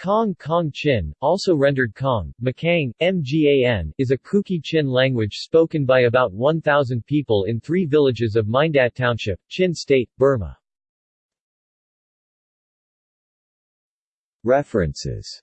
Kong Kong Chin, also rendered Kong, Makang, Mgan, is a Kuki Chin language spoken by about 1,000 people in three villages of Mindat Township, Chin State, Burma. References